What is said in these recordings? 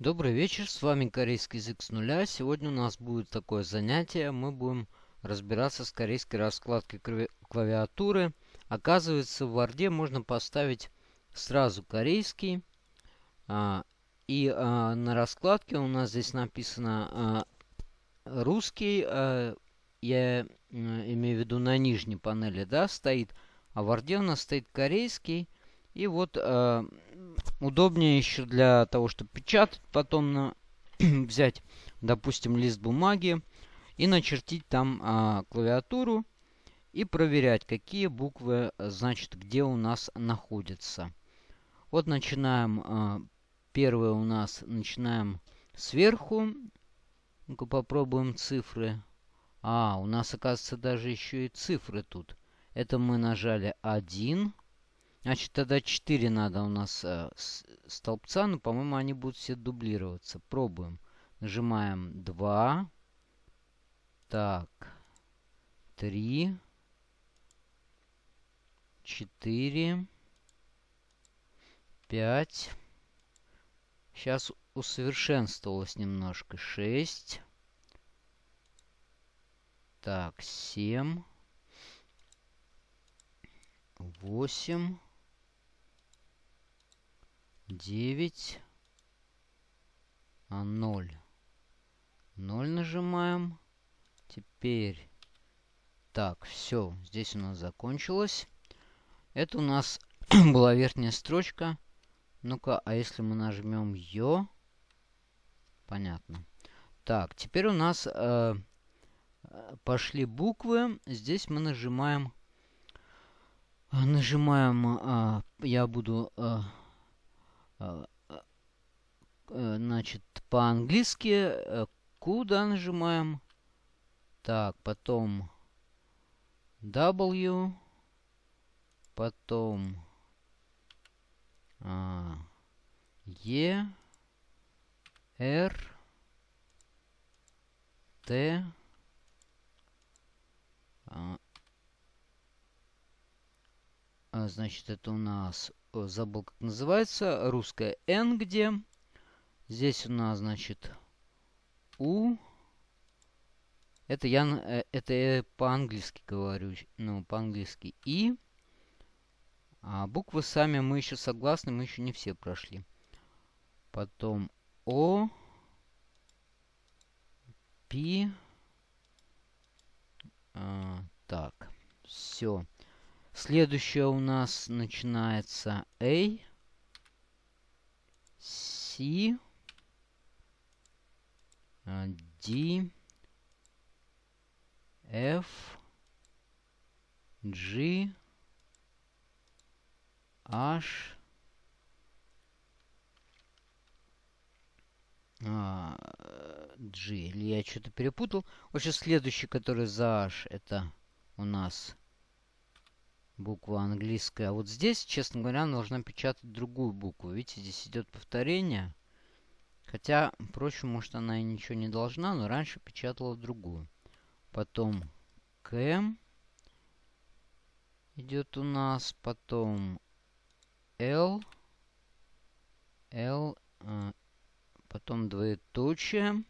Добрый вечер, с вами корейский язык с нуля. Сегодня у нас будет такое занятие. Мы будем разбираться с корейской раскладкой клавиатуры. Оказывается, в Word можно поставить сразу корейский. А, и а, на раскладке у нас здесь написано а, русский. Я имею в виду на нижней панели, да, стоит. А в Word у нас стоит корейский. И вот удобнее еще для того, чтобы печатать, потом на взять, допустим, лист бумаги и начертить там э, клавиатуру и проверять, какие буквы, значит, где у нас находятся. Вот начинаем, э, первое у нас, начинаем сверху. Ну-ка попробуем цифры. А, у нас, оказывается, даже еще и цифры тут. Это мы нажали 1. Значит, тогда 4 надо у нас э, столбца, но, по-моему, они будут все дублироваться. Пробуем. Нажимаем 2. Так. 3. 4. 5. Сейчас усовершенствовалось немножко. 6. Так, 7. 8 девять, а ноль. Ноль нажимаем. Теперь, так, все, здесь у нас закончилось. Это у нас была верхняя строчка. Ну-ка, а если мы нажмем ее? Понятно. Так, теперь у нас э, пошли буквы. Здесь мы нажимаем... Нажимаем... Э, я буду... Э, значит, по-английски э, куда нажимаем. Так, потом W. Потом а, E. R. Т. А, а, значит, это у нас забыл, как называется. Русская N где. Здесь у нас, значит, У. Это я, э, это я по-английски говорю, ну, по-английски И. А буквы сами мы еще согласны, мы еще не все прошли. Потом О. Пи. А, так, все. Следующее у нас начинается A, C, D, F, G, H, а, G. Или я что-то перепутал. Вообще следующий, который за H, это у нас буква английская. А вот здесь, честно говоря, нужно печатать другую букву. Видите, здесь идет повторение. Хотя, впрочем, может она и ничего не должна, но раньше печатала другую. Потом К идет у нас, потом Л, Л, э, потом двоеточие,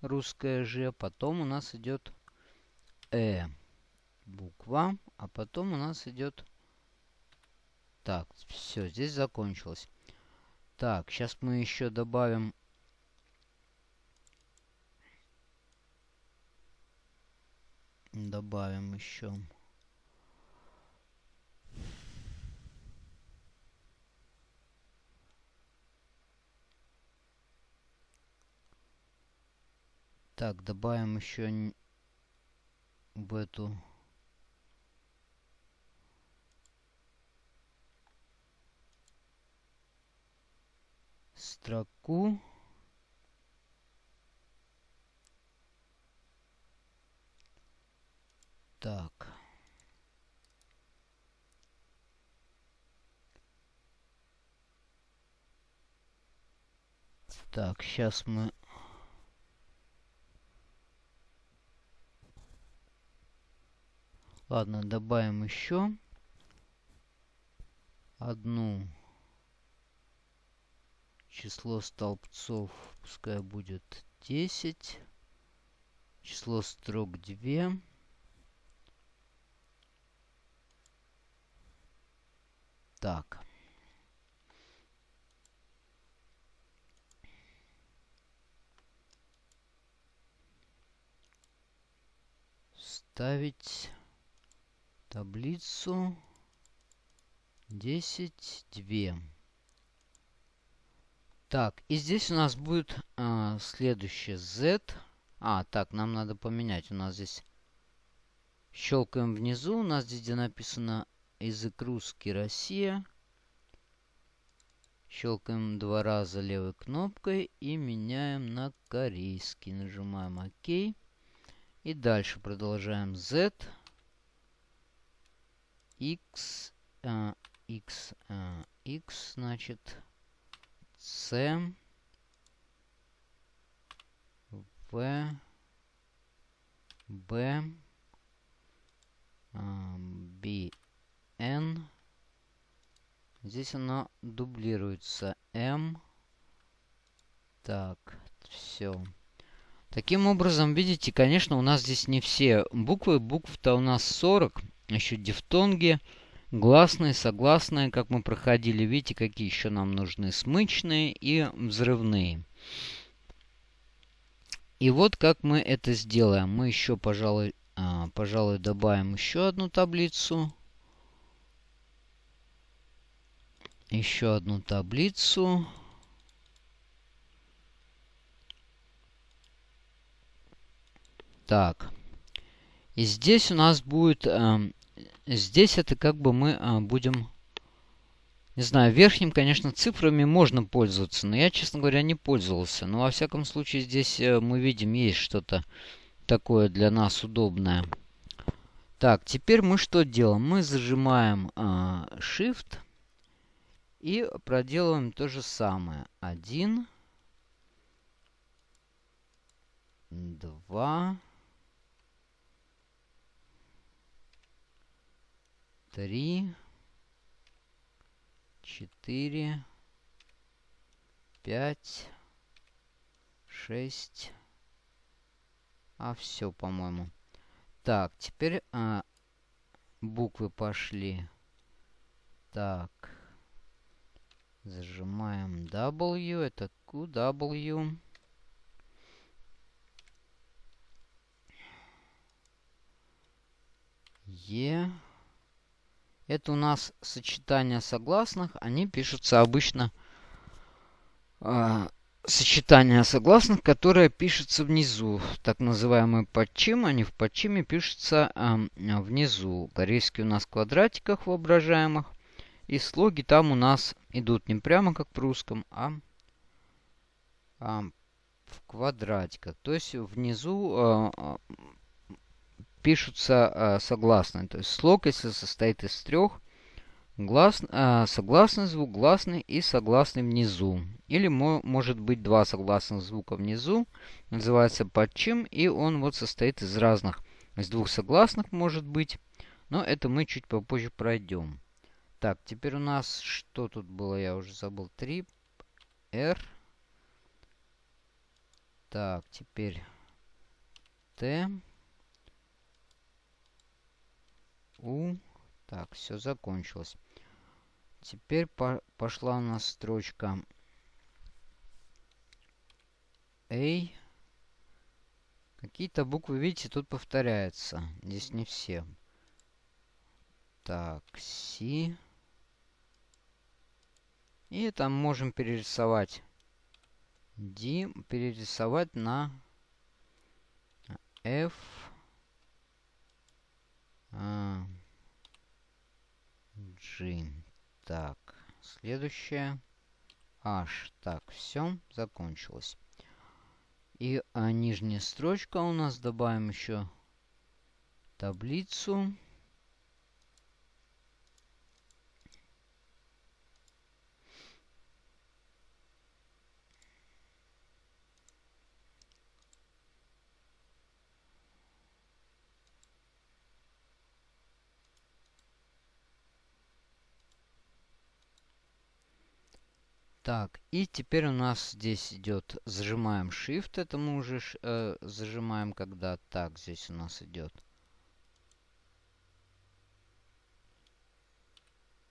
русское Ж, потом у нас идет Э буква. А потом у нас идет... Так, все, здесь закончилось. Так, сейчас мы еще добавим... Добавим еще... Так, добавим еще в эту строку. Так. Так, сейчас мы... Ладно, добавим еще одну число столбцов пускай будет 10. Число строк 2. Так. Ставить таблицу 10, 2. Так, и здесь у нас будет а, следующее Z. А, так, нам надо поменять. У нас здесь щелкаем внизу. У нас здесь, где написано язык русский, Россия. Щелкаем два раза левой кнопкой и меняем на корейский. Нажимаем ОК. И дальше продолжаем Z. X. А, X. А, X, значит, C. В. Б. Б. N. Здесь оно дублируется. M. Так, все. Таким образом, видите, конечно, у нас здесь не все буквы. Букв-то у нас 40. Еще дифтонги, гласные, согласные, как мы проходили. Видите, какие еще нам нужны. Смычные и взрывные. И вот как мы это сделаем. Мы еще, пожалуй, а, пожалуй добавим еще одну таблицу. еще одну таблицу. Так. И здесь у нас будет... Э, здесь это как бы мы э, будем... Не знаю, верхним, конечно, цифрами можно пользоваться, но я, честно говоря, не пользовался. Но, во всяком случае, здесь э, мы видим, есть что-то такое для нас удобное. Так, теперь мы что делаем? Мы зажимаем э, Shift и проделываем то же самое. Один, два, три, четыре, пять, шесть. А все, по-моему. Так, теперь а, буквы пошли. Так. Зажимаем W, это QW. E. Это у нас сочетание согласных. Они пишутся обычно э, сочетание согласных, которое пишется внизу. Так называемый подчим. Они в подчиме пишутся э, внизу. Корейские у нас в квадратиках воображаемых. И слоги там у нас идут не прямо как в русском, а, а в квадратиках. То есть внизу а, пишутся а, согласные. То есть слог, если состоит из трех, глас, а, согласный звук, гласный и согласный внизу. Или мо, может быть два согласных звука внизу. Называется подчим. И он вот состоит из разных. Из двух согласных может быть. Но это мы чуть попозже пройдем. Так, теперь у нас что тут было? Я уже забыл. 3 R. Так, теперь Т. У. Так, все закончилось. Теперь по пошла у нас строчка A. Какие-то буквы, видите, тут повторяются. Здесь не все. Так, Си. И там можем перерисовать D, перерисовать на F. А, G. Так, следующее. H. Так, все, закончилось. И а, нижняя строчка у нас добавим еще таблицу. Так, и теперь у нас здесь идет, зажимаем Shift, это мы уже э, зажимаем, когда так здесь у нас идет.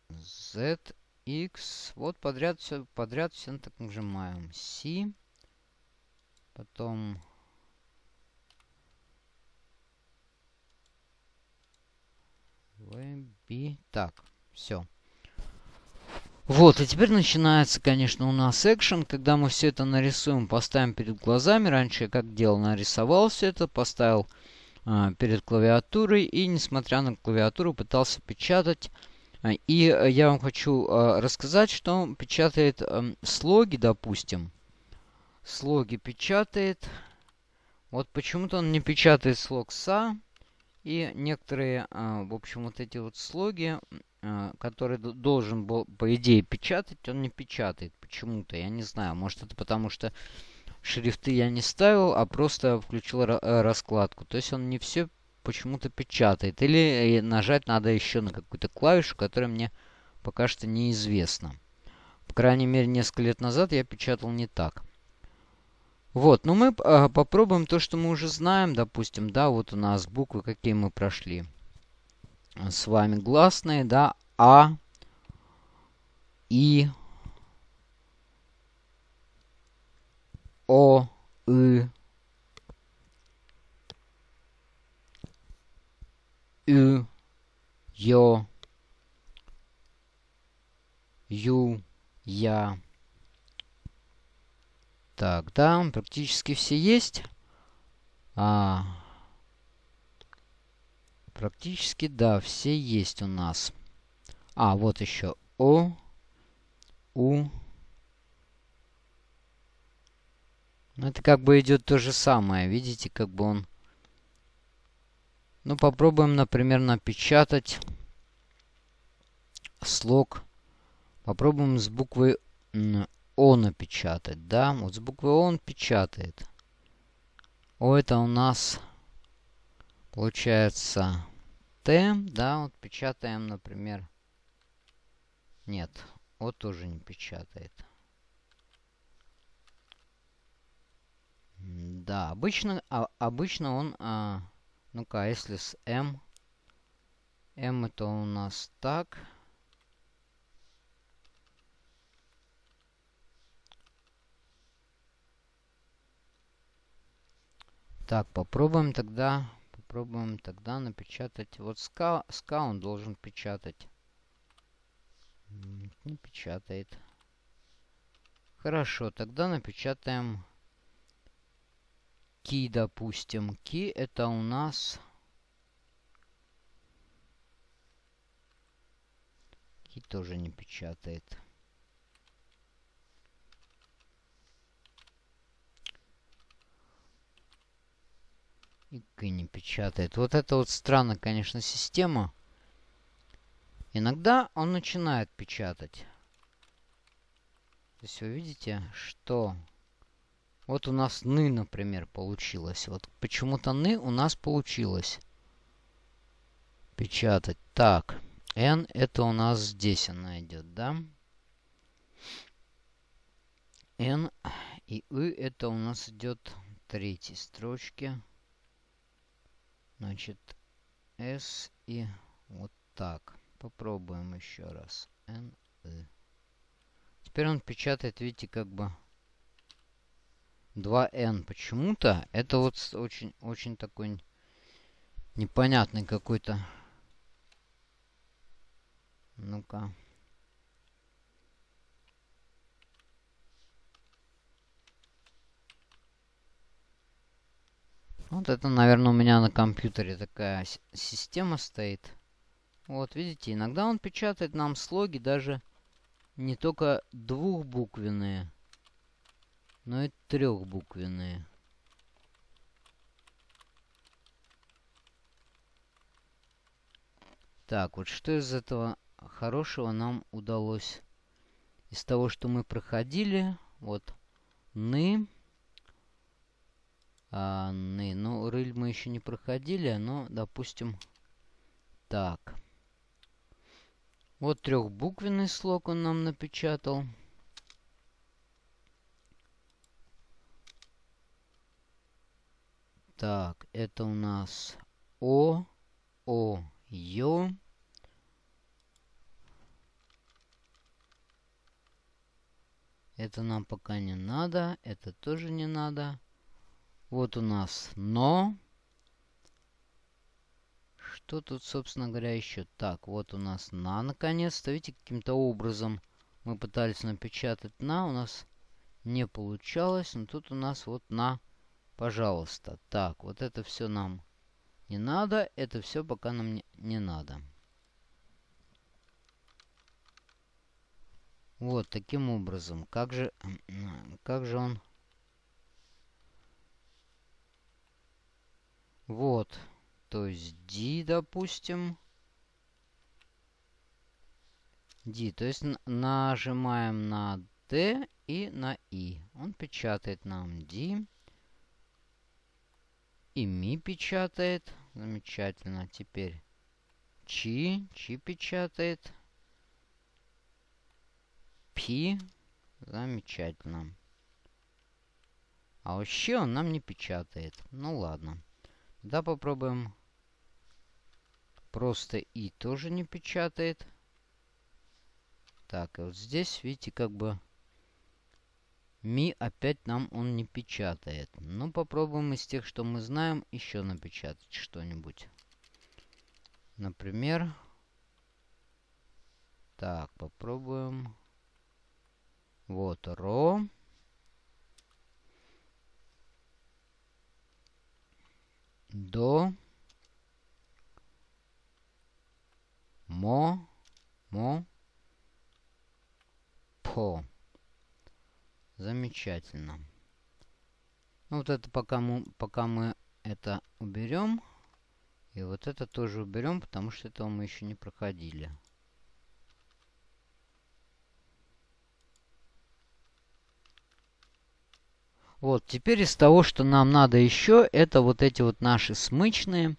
Z, X, вот подряд все, подряд все так нажимаем. C, потом B, так, все. Вот, и теперь начинается, конечно, у нас экшен, когда мы все это нарисуем, поставим перед глазами. Раньше я как делал, нарисовал все это, поставил э, перед клавиатурой и, несмотря на клавиатуру, пытался печатать. И э, я вам хочу э, рассказать, что он печатает э, слоги, допустим. Слоги печатает. Вот почему-то он не печатает слог «са». И некоторые, в общем, вот эти вот слоги который должен был, по идее, печатать, он не печатает почему-то. Я не знаю, может это потому что шрифты я не ставил, а просто включил э, раскладку. То есть он не все почему-то печатает. Или нажать надо еще на какую-то клавишу, которая мне пока что неизвестна. По крайней мере, несколько лет назад я печатал не так. Вот, но мы э, попробуем то, что мы уже знаем. Допустим, да, вот у нас буквы, какие мы прошли с вами гласные, да, А, И, О, И, Ü, Ё, Ю, Я. Так, да, практически все есть. А, Практически, да, все есть у нас. А, вот еще О, У. Ну, это как бы идет то же самое. Видите, как бы он... Ну, попробуем, например, напечатать слог. Попробуем с буквы О напечатать, да? Вот с буквы О он печатает. О, это у нас Получается Т, да, вот печатаем, например. Нет, вот тоже не печатает. Да, обычно, а, обычно он, а, ну-ка, а если с М, М это у нас так. Так, попробуем тогда Попробуем тогда напечатать. Вот ска, ска он должен печатать. Не печатает. Хорошо, тогда напечатаем ки, допустим. Ки это у нас... Ки тоже не печатает. И не печатает. Вот это вот странно, конечно, система. Иногда он начинает печатать. Здесь вы видите, что... Вот у нас ны, например, получилось. Вот почему-то ны у нас получилось. Печатать. Так. N это у нас здесь она идет, да? N и И это у нас идет третьей строчке. Значит, S и вот так. Попробуем еще раз. N, E. Теперь он печатает, видите, как бы 2N. Почему-то это вот очень, очень такой непонятный какой-то. Ну-ка. Вот это, наверное, у меня на компьютере такая система стоит. Вот, видите, иногда он печатает нам слоги даже не только двухбуквенные, но и трехбуквенные. Так, вот что из этого хорошего нам удалось? Из того, что мы проходили, вот, ны, Анны. Ну, рыль мы еще не проходили, но, допустим, так. Вот трехбуквенный слог он нам напечатал. Так, это у нас О, О, Ё. Это нам пока не надо, это тоже не надо. Вот у нас но. Что тут, собственно говоря, еще? Так, вот у нас на, наконец-то. Видите, каким-то образом мы пытались напечатать на. У нас не получалось. Но тут у нас вот на, пожалуйста. Так, вот это все нам не надо. Это все пока нам не, не надо. Вот, таким образом. Как же, как же он... Вот. То есть D, допустим. D. То есть нажимаем на D и на I. Он печатает нам D. И ми печатает. Замечательно. Теперь Чи. Чи печатает. P. Замечательно. А вообще он нам не печатает. Ну ладно. Да, попробуем. Просто И тоже не печатает. Так, и вот здесь, видите, как бы Ми опять нам он не печатает. Ну, попробуем из тех, что мы знаем, еще напечатать что-нибудь. Например... Так, попробуем... Вот ро. До. Мо. Мо. По. Замечательно. Ну, вот это пока мы, пока мы это уберем. И вот это тоже уберем, потому что этого мы еще не проходили. Вот, теперь из того, что нам надо еще, это вот эти вот наши смычные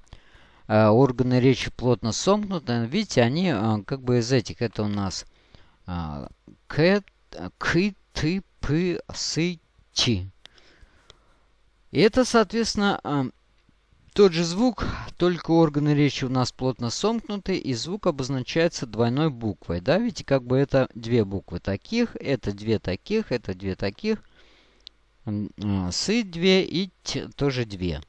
э, органы речи плотно сомкнуты. Видите, они э, как бы из этих, это у нас э, к, к, ты, п, сы, чи. И это, соответственно, э, тот же звук, только органы речи у нас плотно сомкнуты, и звук обозначается двойной буквой. Да, видите, как бы это две буквы таких, это две таких, это две таких – сы 2 и тоже 2.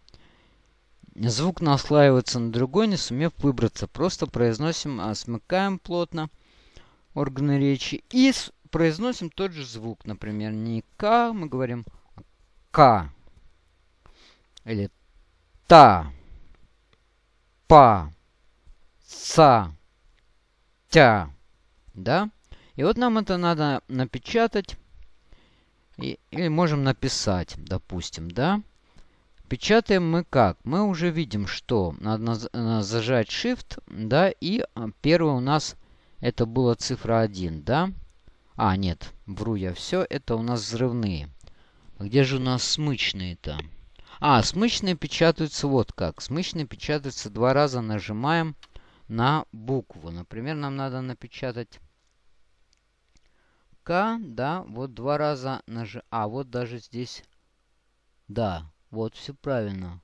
Звук наслаивается на другой, не сумев выбраться. Просто произносим, а, смыкаем плотно органы речи и произносим тот же звук. Например, не К, мы говорим К. Или Та. Па. Са. Тя. Да? И вот нам это надо напечатать и, или можем написать, допустим, да? Печатаем мы как? Мы уже видим, что надо зажать Shift, да, и а, первый у нас это была цифра 1, да? А, нет, вру я все, это у нас взрывные. Где же у нас смычные-то? А, смычные печатаются вот как. Смычные печатаются два раза, нажимаем на букву. Например, нам надо напечатать К, да, вот два раза нажим. А, вот даже здесь. Да, вот все правильно.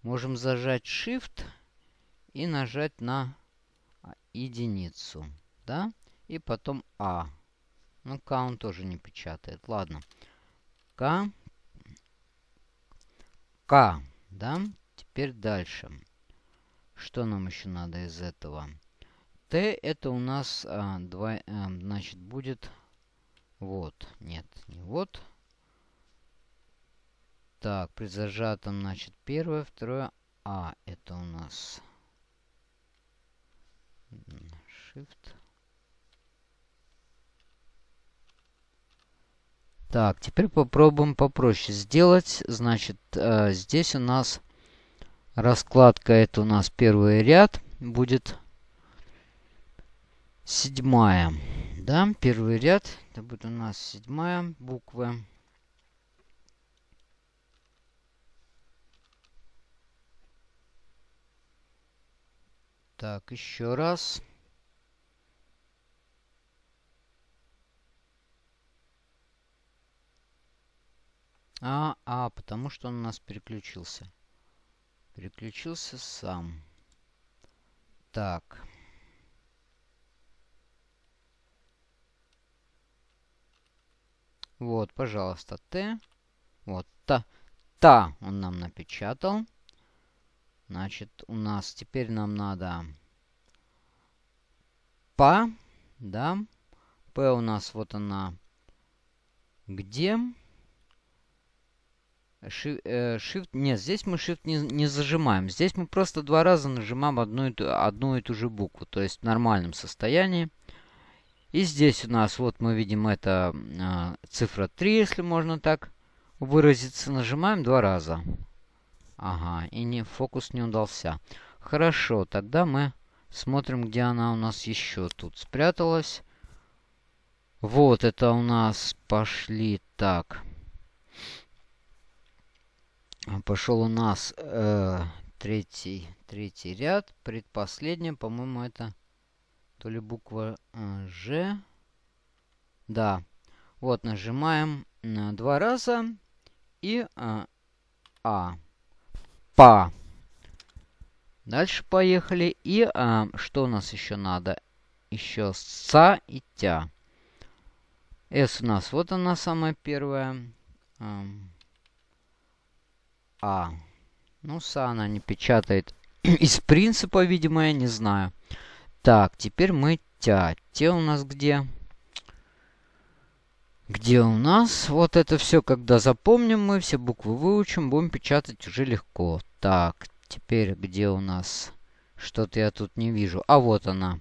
Можем зажать Shift и нажать на единицу, да, и потом А. Ну, К он тоже не печатает. Ладно. К. К, да. Теперь дальше. Что нам еще надо из этого? Т это у нас, а, два, а, значит, будет вот. Нет, не вот. Так, при зажатом, значит, первое, второе. А, это у нас Shift. Так, теперь попробуем попроще сделать. Значит, э, здесь у нас раскладка, это у нас первый ряд будет седьмая. Да, первый ряд. Это будет у нас седьмая буква. Так, еще раз. А, а, потому что он у нас переключился. Переключился сам. Так. Вот, пожалуйста, Т. Вот, та. Та он нам напечатал. Значит, у нас теперь нам надо па, да. П у нас вот она где. Shift, э, shift, нет, здесь мы Shift не, не зажимаем. Здесь мы просто два раза нажимаем одну и, ту, одну и ту же букву, то есть в нормальном состоянии. И здесь у нас, вот мы видим, это э, цифра 3, если можно так выразиться. Нажимаем два раза. Ага, и не, фокус не удался. Хорошо, тогда мы смотрим, где она у нас еще тут спряталась. Вот, это у нас пошли так. Пошел у нас э, третий, третий ряд. Предпоследняя, по-моему, это то ли буква э, Ж. Да. Вот, нажимаем э, два раза. И э, А па. Дальше поехали. И а, что у нас еще надо? Еще са и тя. С у нас, вот она самая первая. А. Ну, са она не печатает. Из принципа, видимо, я не знаю. Так, теперь мы тя. Те у нас где? Где у нас? Вот это все, когда запомним мы, все буквы выучим, будем печатать уже легко. Так, теперь где у нас? Что-то я тут не вижу. А вот она.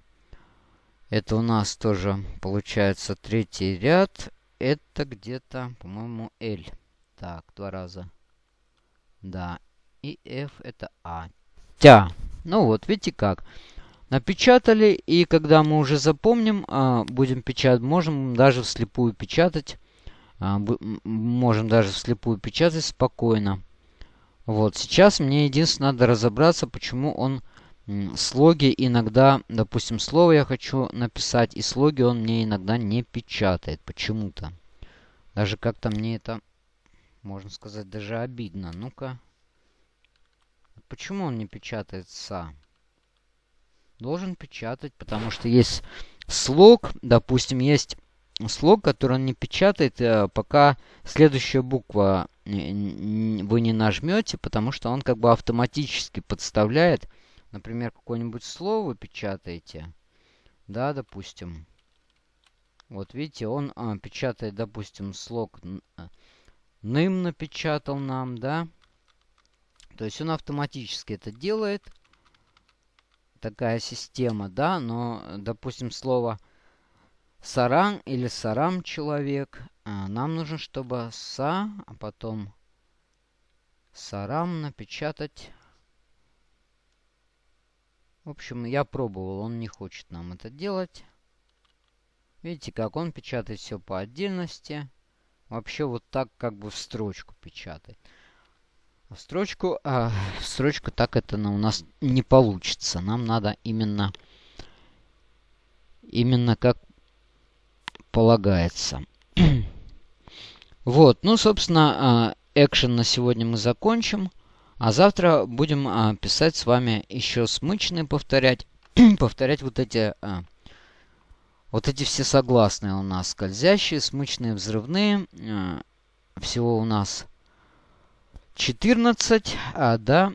Это у нас тоже получается третий ряд. Это где-то, по-моему, L. Так, два раза. Да. И F это А. Тя. Ну вот, видите как. Напечатали, и когда мы уже запомним, а, будем печатать, можем даже вслепую печатать. А, можем даже вслепую печатать спокойно. Вот, сейчас мне единственное надо разобраться, почему он слоги иногда, допустим, слово я хочу написать, и слоги он мне иногда не печатает почему-то. Даже как-то мне это, можно сказать, даже обидно. Ну-ка. Почему он не печатает «са»? Должен печатать, потому что есть слог, допустим, есть слог, который он не печатает, э, пока следующая буква вы не нажмете, потому что он как бы автоматически подставляет, например, какое-нибудь слово печатаете, да, допустим. Вот видите, он а, печатает, допустим, слог э, ным напечатал нам, да. То есть он автоматически это делает такая система, да, но, допустим, слово саран или сарам человек, а, нам нужно, чтобы са, а потом сарам напечатать. В общем, я пробовал, он не хочет нам это делать. Видите, как он печатает все по отдельности. Вообще вот так как бы в строчку печатает. В строчку, а, в строчку так это у нас не получится. Нам надо именно, именно как полагается. вот, ну, собственно, экшен на сегодня мы закончим. А завтра будем а, писать с вами еще смычные, повторять. повторять вот эти... А, вот эти все согласные у нас. Скользящие, смычные, взрывные. А, всего у нас 14, а, да,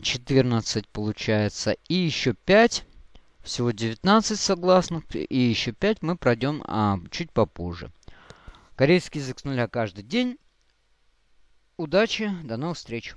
14 получается. И еще 5, всего 19 согласных. И еще 5 мы пройдем а, чуть попозже. Корейский язык с нуля каждый день. Удачи, до новых встреч!